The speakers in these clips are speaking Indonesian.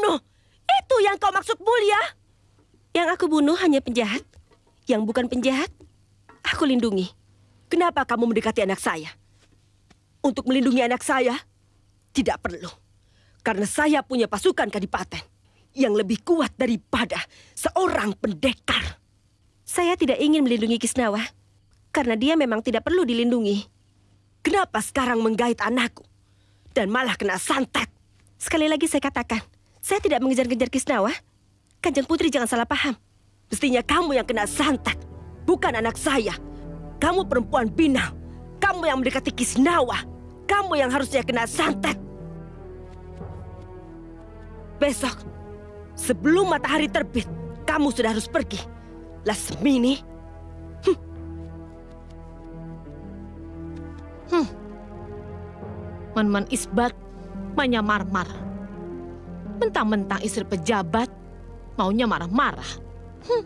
pembunuh. Itu yang kau maksud mulia? Yang aku bunuh hanya penjahat. Yang bukan penjahat, aku lindungi. Kenapa kamu mendekati anak saya? Untuk melindungi anak saya? Tidak perlu. Karena saya punya pasukan kadipaten yang lebih kuat daripada seorang pendekar. Saya tidak ingin melindungi Kisnawa karena dia memang tidak perlu dilindungi. Kenapa sekarang menggait anakku dan malah kena santet? Sekali lagi saya katakan, saya tidak mengejar-ngejar Kisnawa. Kanjeng Putri jangan salah paham. Mestinya kamu yang kena santet, bukan anak saya. Kamu perempuan binal. Kamu yang mendekati Kisnawa. Kamu yang harusnya kena santet. Besok, sebelum matahari terbit, kamu sudah harus pergi. Lasmini. Hmm. Hmm. Man-man isbat, manyamar-mar. Mentang-mentang istri pejabat, maunya marah-marah. Hmm.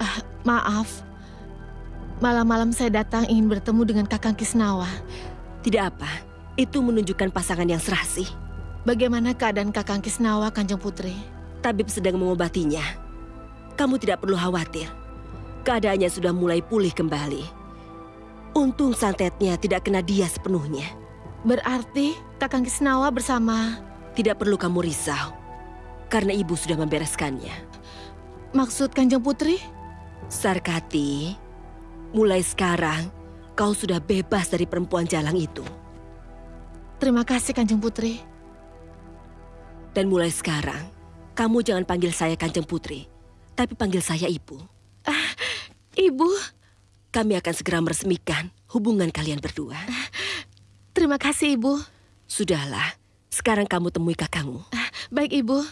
Ah, maaf, malam-malam saya datang ingin bertemu dengan Kakang Kisnawa. Tidak apa, itu menunjukkan pasangan yang serasi. Bagaimana keadaan Kakang Kisnawa, Kanjeng Putri? Tabib sedang mengobatinya. Kamu tidak perlu khawatir. Keadaannya sudah mulai pulih kembali. Untung santetnya tidak kena dia sepenuhnya. Berarti Kakang Kisnawa bersama... Tidak perlu kamu risau. Karena ibu sudah membereskannya. Maksud Kanjeng Putri? Sarkati, mulai sekarang kau sudah bebas dari perempuan jalang itu. Terima kasih Kanjeng Putri. Dan mulai sekarang, kamu jangan panggil saya Kanjeng Putri, tapi panggil saya Ibu. Ah, Ibu? Kami akan segera meresmikan hubungan kalian berdua. Ah, terima kasih, Ibu. Sudahlah, sekarang kamu temui kakangmu. Ah, baik, Ibu.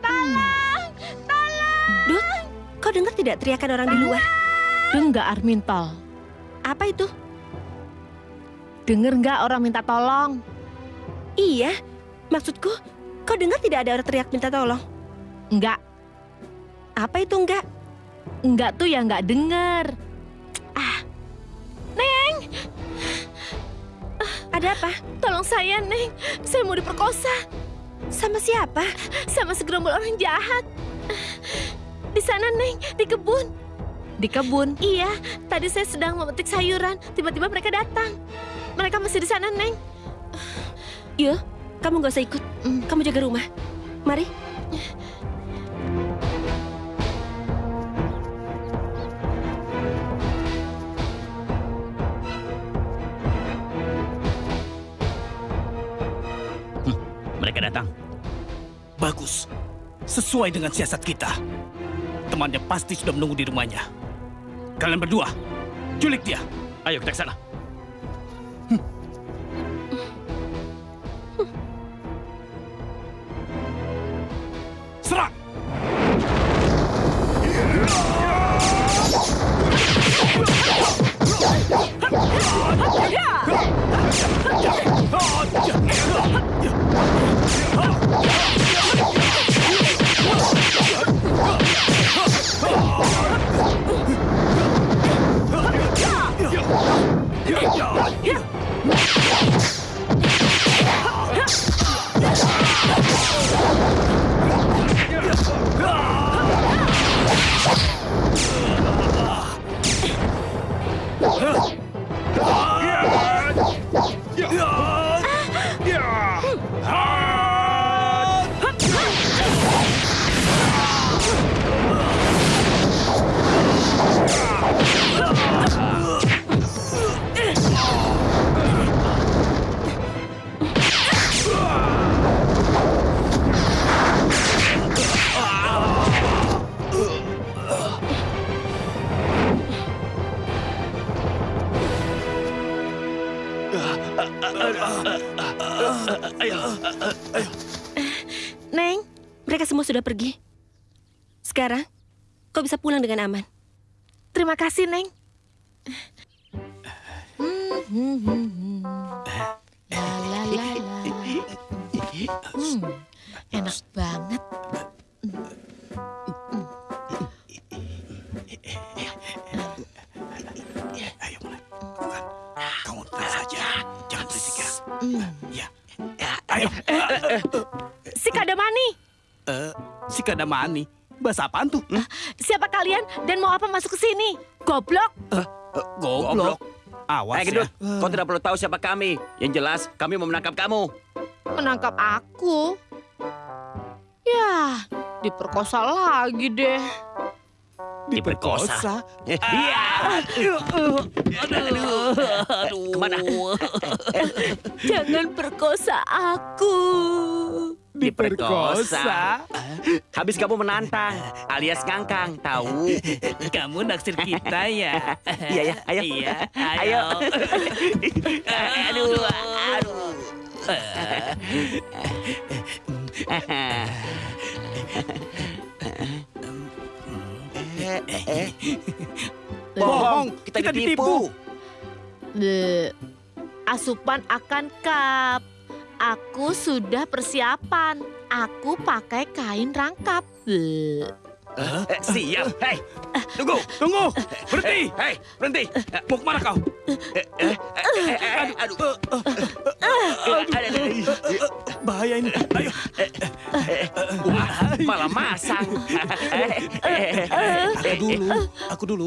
Tolong! Tolong! Dut, kau dengar tidak teriakan orang di luar? Dengar, Armintal. Apa itu? Dengar nggak orang minta tolong? Iya, maksudku, kau dengar tidak ada orang teriak minta tolong? Enggak. Apa itu enggak? Enggak tuh ya enggak dengar. Ah, Neng! Ah, ada apa? Tolong saya, Neng. Saya mau diperkosa. Sama siapa? Sama segerombol orang jahat. Di sana, Neng. Di kebun. Di kebun? Iya. Tadi saya sedang memetik sayuran. Tiba-tiba mereka datang. Mereka masih di sana, Neng. Yo, kamu gak usah ikut. Kamu jaga rumah. Mari. Datang. Bagus. Sesuai dengan siasat kita. Temannya pasti sudah menunggu di rumahnya. Kalian berdua, culik dia. Ayo kita ke sana. Serang! Yeah. Neng, mereka semua sudah pergi. Sekarang, kau bisa pulang dengan aman. Terima kasih, Neng. La la. Hmm, enak banget. Ayo. Eh, eh, eh. Si Kadamani. Uh, si Kadamani? Bahasa apaan tuh? Hmm? Siapa kalian dan mau apa masuk ke sini? Goblok? Goblok? goblok. Awas ya. kau tidak perlu tahu siapa kami. Yang jelas, kami mau menangkap kamu. Menangkap aku? Ya, diperkosa lagi deh. Diperkosa. Eh, Iya. Aduh. Ke mana? Jangan perkosa aku. Diperkosa. Habis kamu menantang, alias ngangkang, tahu? Kamu naksir kita ya? Iya ya, ayo. Iya, Ayo. aduh, aduh. Bohong, kita, kita ditipu. Bleh. Asupan akan kap. Aku sudah persiapan. Aku pakai kain rangkap. Eh, siap. Hei, tunggu. Tunggu, berhenti. Hei, berhenti. Mau ke mana kau? Eh, eh, eh, aduh. Aduh. Bahaya ini. Ayo. Wah, malah masang. Aku dulu. Aku dulu.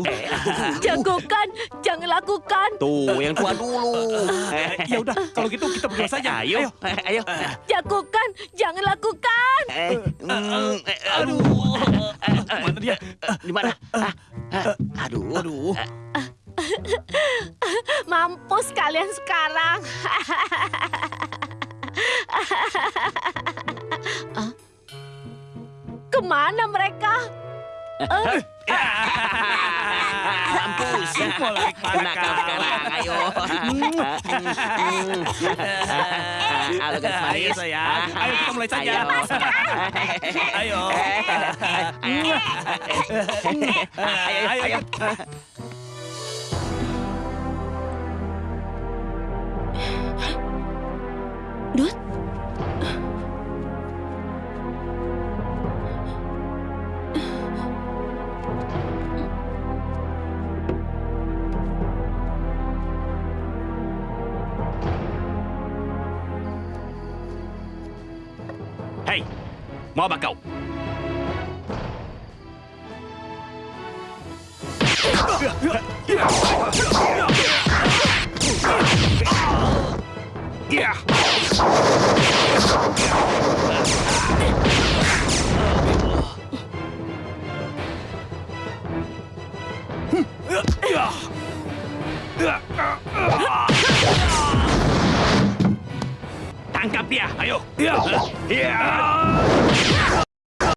Jagokan, jangan lakukan. Tuh, yang tua dulu. Ya udah, kalau gitu kita berdua saja. Ayo, ayo. Jagokan, jangan lakukan. Eh, mm, eh, aduh. Mana dia? Di mana? Ah, ah, Aduh. Aduh. Mampus kalian sekarang. Ke mana mereka? Mampus. Mulai kau sekarang. Ayo. Halo, Ayo manis. sayang. Ayo kita mulai saja. Ayo. Ayo. Ayo, ayo, mau apa kau? Tangkap dia, ayo. Ya.